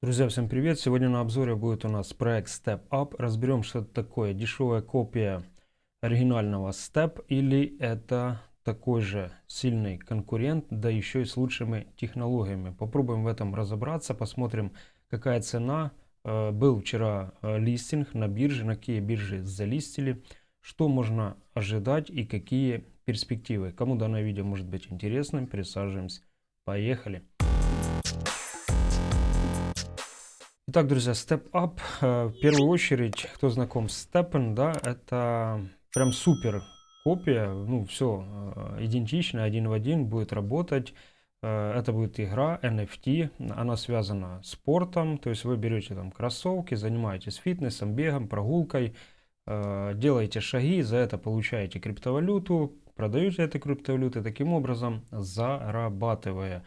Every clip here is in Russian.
Друзья, всем привет! Сегодня на обзоре будет у нас проект Step Up. Разберем, что это такое. Дешевая копия оригинального Step или это такой же сильный конкурент, да еще и с лучшими технологиями. Попробуем в этом разобраться, посмотрим, какая цена. Э, был вчера э, листинг на бирже, на какие биржи залистили, что можно ожидать и какие перспективы. Кому данное видео может быть интересным, присаживаемся. Поехали! Итак, друзья, Step Up. Э, в первую очередь, кто знаком с Steppen, да, это прям супер копия. Ну, все э, идентично, один в один будет работать. Э, это будет игра NFT, она связана с спортом, то есть вы берете там кроссовки, занимаетесь фитнесом, бегом, прогулкой, делаете шаги, за это получаете криптовалюту, продаете эту криптовалюту, таким образом зарабатывая.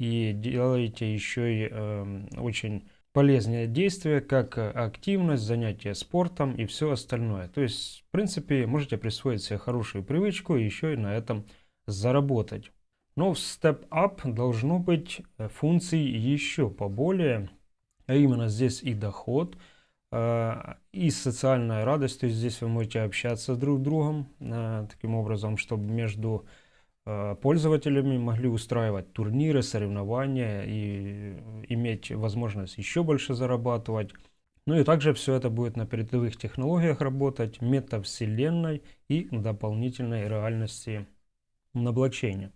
И делаете еще и э, очень полезные действия, как активность, занятие спортом и все остальное. То есть, в принципе, можете присвоить себе хорошую привычку и еще и на этом заработать. Но в Step Up должно быть э, функций еще поболее, а именно здесь и доход, э, и социальная радость, то есть здесь вы можете общаться друг с другом, э, таким образом, чтобы между Э, пользователями могли устраивать турниры, соревнования и иметь возможность еще больше зарабатывать. Ну и также все это будет на передовых технологиях работать, метавселенной и дополнительной реальности на блокчейне.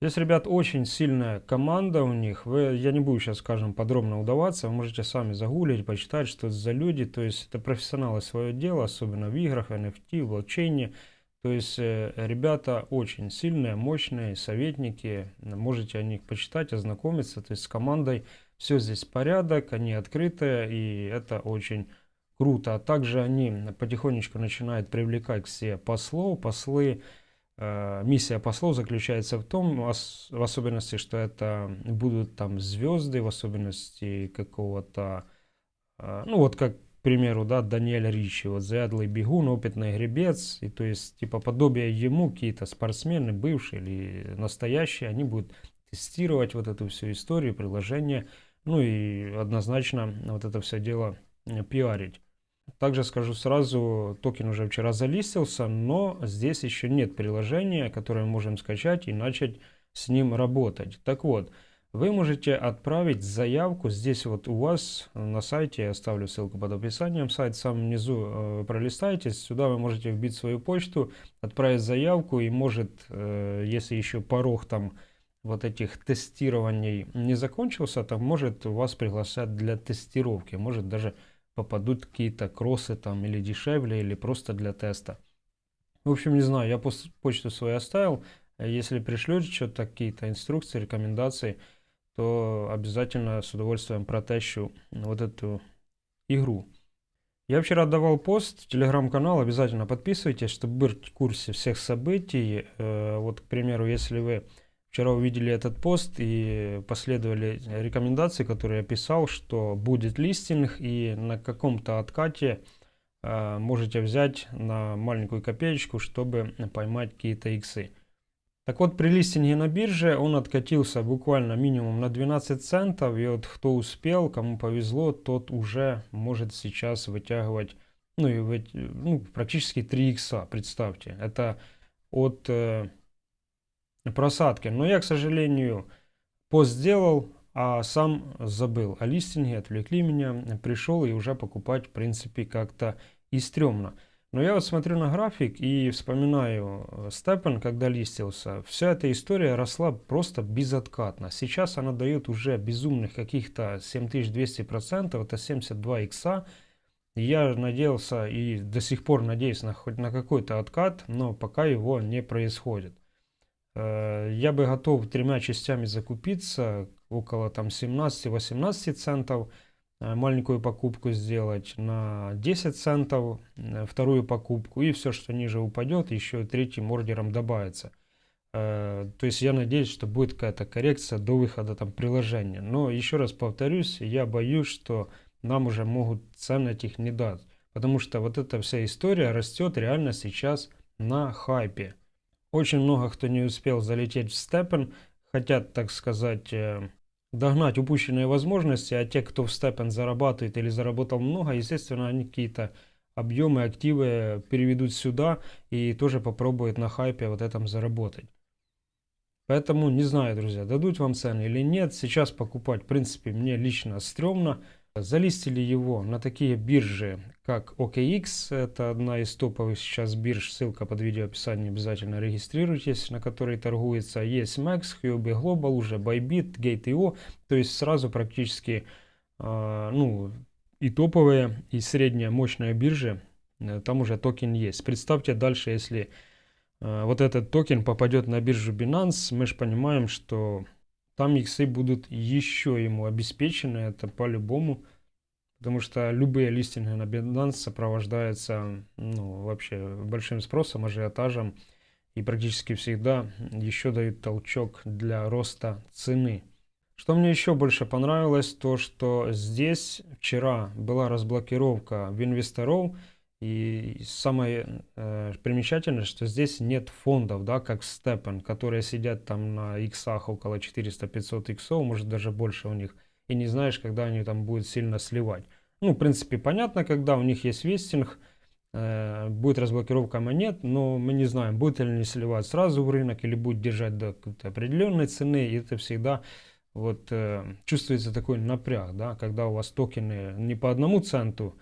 Здесь, ребят, очень сильная команда у них. Вы, я не буду сейчас, скажем, подробно удаваться. Вы можете сами загуглить, почитать, что это за люди. То есть это профессионалы свое дело, особенно в играх, NFT, в блокчейне. То есть э, ребята очень сильные, мощные, советники, можете о них почитать, ознакомиться. То есть с командой все здесь порядок, они открытые и это очень круто. А также они потихонечку начинают привлекать себе послов. Послы, э, миссия послов заключается в том, в особенности, что это будут там звезды, в особенности какого-то, э, ну вот как примеру, да, Даниэль Ричи, вот заядлый бегун, опытный гребец, и то есть типа подобие ему какие-то спортсмены, бывшие или настоящие, они будут тестировать вот эту всю историю, приложение, ну и однозначно вот это все дело э, пиарить. Также скажу сразу, токен уже вчера залистился, но здесь еще нет приложения, которое мы можем скачать и начать с ним работать. Так вот, вы можете отправить заявку здесь вот у вас на сайте, я оставлю ссылку под описанием, сайт сам внизу э, пролистайте, сюда вы можете вбить свою почту, отправить заявку и может, э, если еще порог там вот этих тестирований не закончился, то может вас приглашать для тестировки, может даже попадут какие-то кроссы там или дешевле, или просто для теста. В общем, не знаю, я почту свою оставил, если пришлете что-то, какие-то инструкции, рекомендации, то обязательно с удовольствием протещу вот эту игру. Я вчера давал пост в телеграм-канал, обязательно подписывайтесь, чтобы быть в курсе всех событий. Э, вот, к примеру, если вы вчера увидели этот пост и последовали рекомендации, которые я писал, что будет листинг и на каком-то откате э, можете взять на маленькую копеечку, чтобы поймать какие-то иксы. Так вот, при листинге на бирже он откатился буквально минимум на 12 центов. И вот кто успел, кому повезло, тот уже может сейчас вытягивать ну, и ну, практически 3 икса, представьте. Это от э, просадки. Но я, к сожалению, пост сделал, а сам забыл о листинге, отвлекли меня, пришел и уже покупать, в принципе, как-то и стрёмно. Но я вот смотрю на график и вспоминаю э, Степен, когда листился. Вся эта история росла просто безоткатно. Сейчас она дает уже безумных каких-то 7200%, это 72 икса. Я надеялся и до сих пор надеюсь на хоть на какой-то откат, но пока его не происходит. Э, я бы готов тремя частями закупиться, около там 17-18 центов. Э, маленькую покупку сделать на 10 центов, э, вторую покупку и все, что ниже упадет, еще третьим ордером добавится. Э, то есть я надеюсь, что будет какая-то коррекция до выхода там приложения. Но еще раз повторюсь, я боюсь, что нам уже могут цены этих не дать. Потому что вот эта вся история растет реально сейчас на хайпе. Очень много кто не успел залететь в степен, хотят, так сказать, догнать упущенные возможности, а те, кто в степен зарабатывает или заработал много, естественно, они какие-то объемы, активы переведут сюда и тоже попробуют на хайпе вот этом заработать. Поэтому не знаю, друзья, дадут вам цены или нет. Сейчас покупать, в принципе, мне лично стрёмно. Залистили его на такие биржи, как OKX. Это одна из топовых сейчас бирж. Ссылка под видео описании. Обязательно регистрируйтесь, на которой торгуется. Есть MEXC, Huobi Global, уже Bybit, Gate.io. То есть сразу практически э, ну, и топовые, и средняя мощная биржи. Э, там уже токен есть. Представьте дальше, если э, вот этот токен попадет на биржу Binance, мы же понимаем, что там иксы будут еще ему обеспечены, это по-любому. Потому что любые листинги на Binance сопровождаются ну, вообще большим спросом, ажиотажем. И практически всегда еще дают толчок для роста цены. Что мне еще больше понравилось, то что здесь вчера была разблокировка в инвесторов. И самое э, примечательное, что здесь нет фондов, да, как Степен, которые сидят там на иксах около 400-500 иксов, может даже больше у них, и не знаешь, когда они там будут сильно сливать. Ну, в принципе, понятно, когда у них есть вестинг, э, будет разблокировка монет, но мы не знаем, будет ли они сливать сразу в рынок или будет держать до какой-то определенной цены, и это всегда вот э, чувствуется такой напряг, да, когда у вас токены не по одному центу,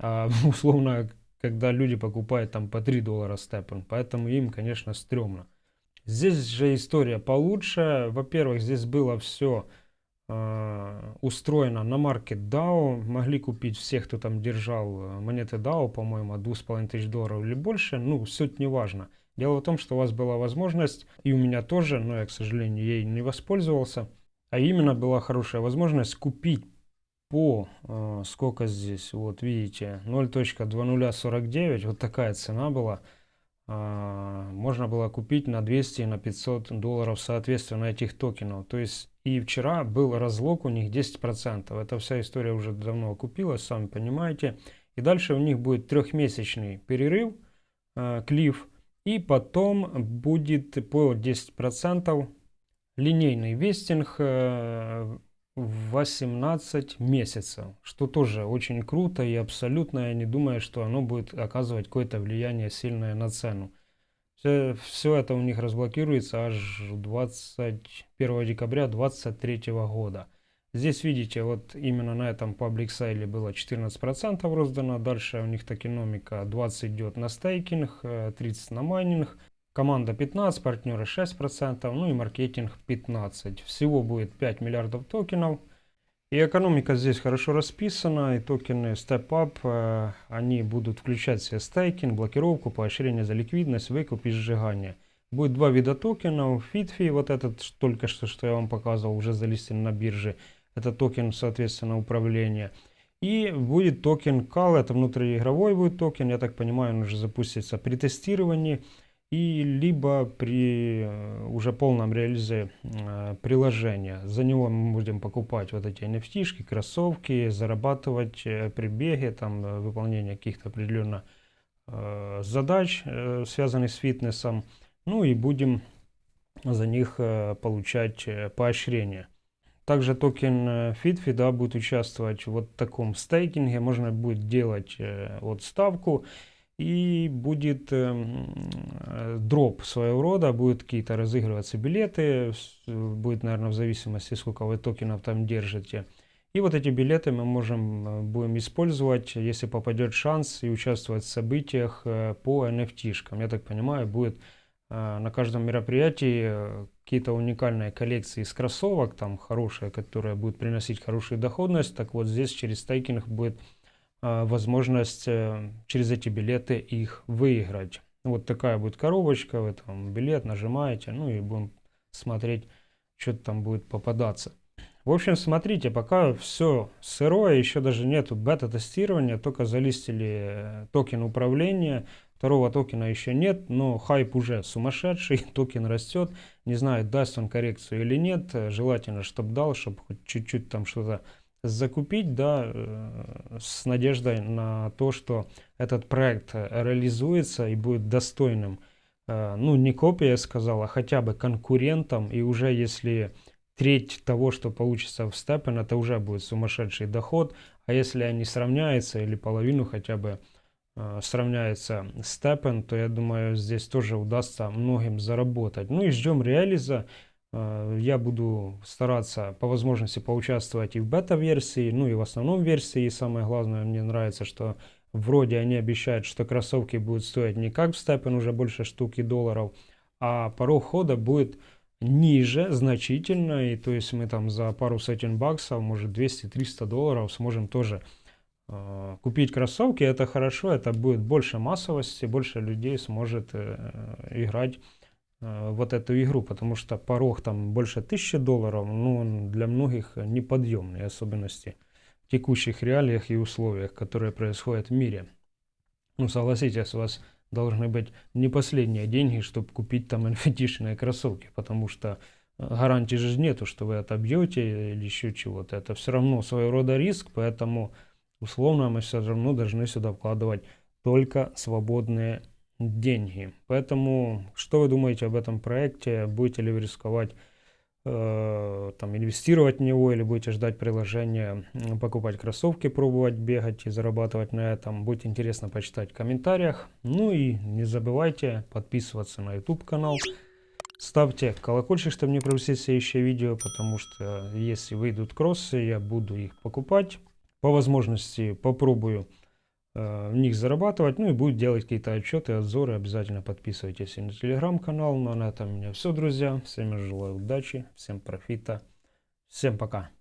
а, условно, когда люди покупают там по 3 доллара степен, поэтому им, конечно, стрёмно. Здесь же история получше. Во-первых, здесь было все а, устроено на маркет DAO. Могли купить все, кто там держал э, монеты DAO, по-моему, от 2500 долларов или больше. Ну, суть не важно. Дело в том, что у вас была возможность, и у меня тоже, но я, к сожалению, ей не воспользовался. А именно была хорошая возможность купить по, э, сколько здесь, вот видите, 0.2049, вот такая цена была. Э, можно было купить на 200 и на 500 долларов соответственно этих токенов. То есть и вчера был разлог у них 10%. Эта вся история уже давно окупилась, сами понимаете. И дальше у них будет трехмесячный перерыв, э, клифф. И потом будет по 10% линейный вестинг э, 18 месяцев, что тоже очень круто и абсолютно я не думаю, что оно будет оказывать какое-то влияние сильное на цену. Все, все это у них разблокируется аж 21 декабря 2023 года. Здесь видите, вот именно на этом public sale е было 14% роздано, дальше у них токеномика 20 идет на стейкинг, 30 э, на майнинг, Команда 15, партнеры 6%, ну и маркетинг 15%. Всего будет 5 миллиардов токенов. И экономика здесь хорошо расписана, и токены Step App, э, они будут включать в себе стейкинг, блокировку, поощрение за ликвидность, выкуп и сжигание. Будет два вида токенов, FitFi, вот этот только что, что я вам показывал, уже залистен на бирже. Это токен, соответственно, управления. И будет токен KCAL, это внутриигровой будет токен, я так понимаю, он уже запустится при тестировании и либо при э, уже полном реализе э, приложения. За него мы будем покупать вот эти NFT, кроссовки, зарабатывать э, при беге, там выполнение каких-то определенных задач, связанных с фитнесом. Ну и будем за них получать поощрение. Также токен FitFi да, будет участвовать в вот таком стейкинге. Можно будет делать вот ставку и будет э, дроп своего рода, будут какие-то разыгрываться билеты, будет, наверное, в зависимости, сколько вы токенов там держите. И вот эти билеты мы можем, э, будем использовать, если попадет шанс и участвовать в событиях э, по NFT. -шкам. Я так понимаю, будет э, на каждом мероприятии какие-то уникальные коллекции из кроссовок, там хорошие, которые будут приносить хорошую доходность. Так вот здесь через стейкинг будет возможность э, через эти билеты их выиграть. Вот такая будет коробочка, вы там билет нажимаете, ну и будем смотреть, что там будет попадаться. В общем, смотрите, пока все сырое, еще даже нету бета-тестирования, только залистили э, токен управления, второго токена еще нет, но хайп уже сумасшедший, токен растет, не знаю, даст он коррекцию или нет, желательно, чтобы дал, чтобы хоть чуть-чуть там что-то закупить, да, э, с надеждой на то, что этот проект реализуется и будет достойным, э, ну, не копия, я сказал, а хотя бы конкурентом, и уже если треть того, что получится в STEPN, это уже будет сумасшедший доход. А если они сравняются или половину хотя бы э, сравняется степен, то я думаю, здесь тоже удастся многим заработать. Ну и ждем реализа. Э, я буду стараться по возможности поучаствовать и в бета-версии, ну и в основном версии. И самое главное, мне нравится, что вроде они обещают, что кроссовки будут стоить не как в степен уже больше штуки долларов, а порог хода будет ниже значительно, и то есть мы там за пару сотен баксов, может 200-300 долларов сможем тоже э, купить кроссовки, это хорошо, это будет больше массовости, больше людей сможет э, играть вот эту игру, потому что порог там больше 1000 долларов, ну для многих неподъемный, особенности в текущих реалиях и условиях, которые происходят в мире. Ну согласитесь, у вас должны быть не последние деньги, чтобы купить там nft кроссовки, потому что э, гарантии же нету, что вы отобьете или еще чего-то. Это все равно своего рода риск, поэтому условно мы все равно должны сюда вкладывать только свободные деньги. Поэтому, что вы думаете об этом проекте? Будете ли вы рисковать Э, там инвестировать в него или будете ждать приложения, покупать кроссовки, пробовать бегать и зарабатывать на этом. Будет интересно почитать в комментариях. Ну и не забывайте подписываться на YouTube канал. Ставьте колокольчик, чтобы не пропустить следующее видео, потому что если выйдут кроссы, я буду их покупать. По возможности попробую Э, в них зарабатывать, ну и будет делать какие-то отчеты, обзоры. Обязательно подписывайтесь на телеграм-канал. Ну а на этом у меня все, друзья. Всем желаю удачи, всем профита. Всем пока.